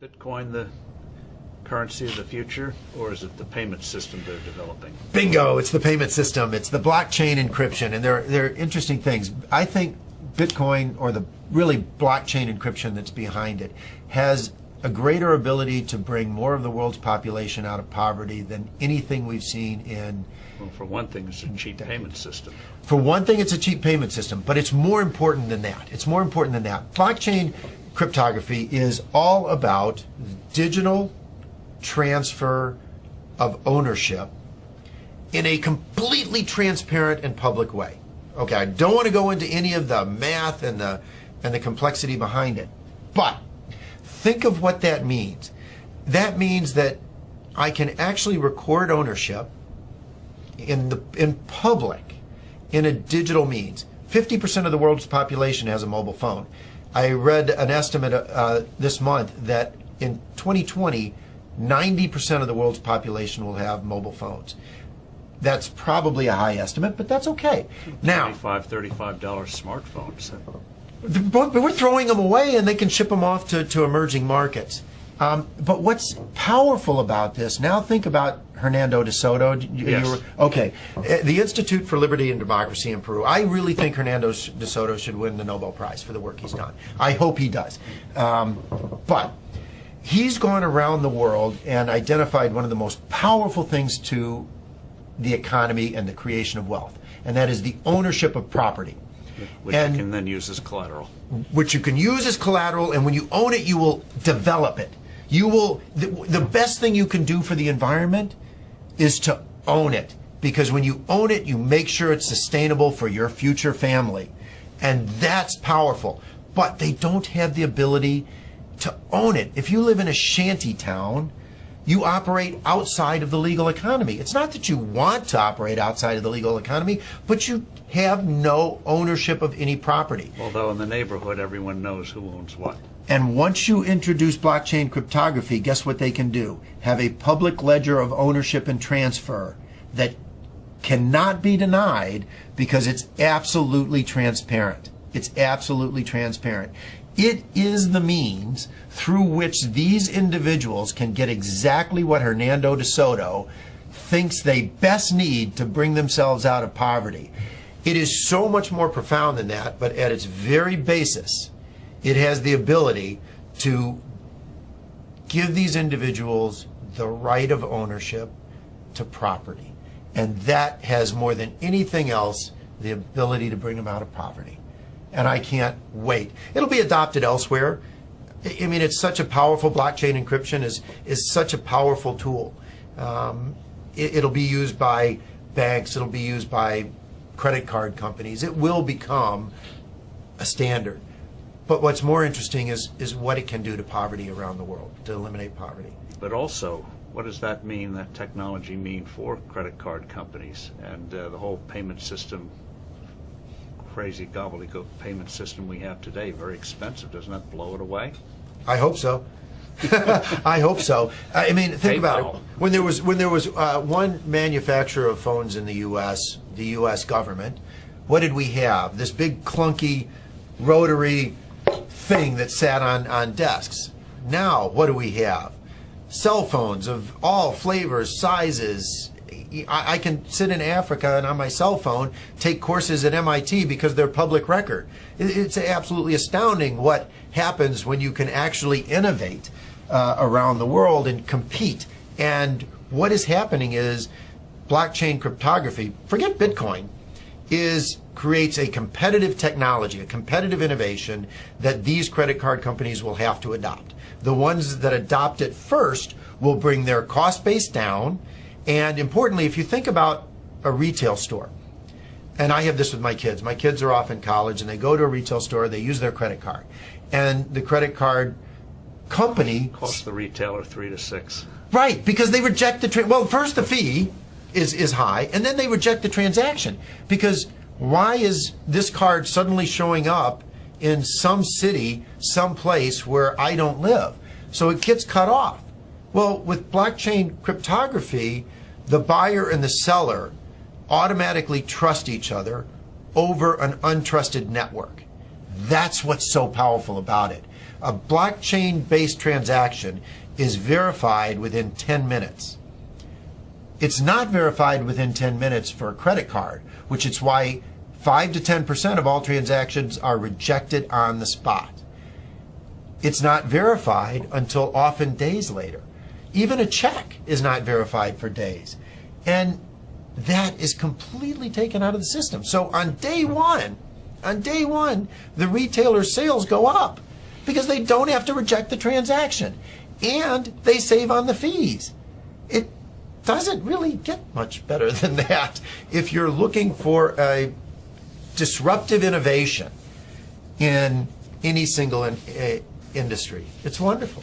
Bitcoin the currency of the future, or is it the payment system they're developing? Bingo! It's the payment system. It's the blockchain encryption, and they're they're interesting things. I think Bitcoin, or the really blockchain encryption that's behind it, has a greater ability to bring more of the world's population out of poverty than anything we've seen in. Well, for one thing, it's a cheap payment system. For one thing, it's a cheap payment system, but it's more important than that. It's more important than that. Blockchain cryptography is all about digital transfer of ownership in a completely transparent and public way. Okay, I don't want to go into any of the math and the and the complexity behind it. But think of what that means. That means that I can actually record ownership in the in public in a digital means. 50% of the world's population has a mobile phone. I read an estimate uh, this month that in 2020, 90% of the world's population will have mobile phones. That's probably a high estimate, but that's okay. Now, $25, $35 smartphones. but we're throwing them away and they can ship them off to, to emerging markets. Um, but what's powerful about this, now think about Hernando de Soto. You, Yes. you were- okay. Uh, The Institute for Liberty and Democracy in Peru. I really think Hernando de Soto should win the Nobel Prize for the work he's done. I hope he does. Um, but he's gone around the world and identified one of the most powerful things to the economy and the creation of wealth, and that is the ownership of property. Which And- you can then use as collateral. which you can use as collateral, and when you own it, you will develop it. You will, the, the best thing you can do for the environment is to own it. Because when you own it, you make sure it's sustainable for your future family. And that's powerful. But they don't have the ability to own it. If you live in a shanty town, you operate outside of the legal economy. It's not that you want to operate outside of the legal economy, but you have no ownership of any property. Although in the neighborhood, everyone knows who owns what. And once you introduce blockchain cryptography, guess what they can do? Have a public ledger of ownership and transfer that cannot be denied because it's absolutely transparent. It's absolutely transparent. It is the means through which these individuals can get exactly what Hernando de Soto thinks they best need to bring themselves out of poverty. It is so much more profound than that, but at its very basis, it has the ability to give these individuals the right of ownership to property. And that has more than anything else the ability to bring them out of poverty. And I can't wait. It'll be adopted elsewhere. I mean, it's such a powerful blockchain encryption is is such a powerful tool. Um, it, it'll be used by banks. It'll be used by credit card companies. It will become a standard. But what's more interesting is is what it can do to poverty around the world to eliminate poverty. But also, what does that mean, that technology mean for credit card companies and uh, the whole payment system, crazy gobbledygook payment system we have today? Very expensive. Doesn't that blow it away? I hope so. I hope so. I mean, think about it. When there was when there was uh, one manufacturer of phones in the U.S., the U.S. government, what did we have? This big clunky rotary thing that sat on on desks. Now, what do we have? Cell phones of all flavors, sizes. I, I can sit in Africa and on my cell phone take courses at MIT because they're public record. It- It's absolutely astounding what happens when you can actually innovate uh, around the world and compete. And what is happening is blockchain cryptography, forget Bitcoin, is creates a competitive technology, a competitive innovation that these credit card companies will have to adopt. The ones that adopt it first will bring their cost base down. And importantly, if you think about a retail store, and I have this with my kids. My kids are off in college and they go to a retail store, they use their credit card. And the credit card company Costs the retailer three to six. Right, because they reject the trade. well. First, the fee is is high, and then they reject the transaction because why is this card suddenly showing up in some city, some place where I don't live? So it gets cut off. Well, with blockchain cryptography, the buyer and the seller automatically trust each other over an untrusted network. That's what's so powerful about it. A blockchain based transaction is verified within 10 minutes. It's not verified within 10 minutes for a credit card, which is why 5 to 10% of all transactions are rejected on the spot. It's not verified until often days later. Even a check is not verified for days. And that is completely taken out of the system. So on day one, on day one, the retailer's sales go up because they don't have to reject the transaction and they save on the fees. Doesn't really get much better than that if you're looking for a disruptive innovation in any single in, uh, industry. It's wonderful.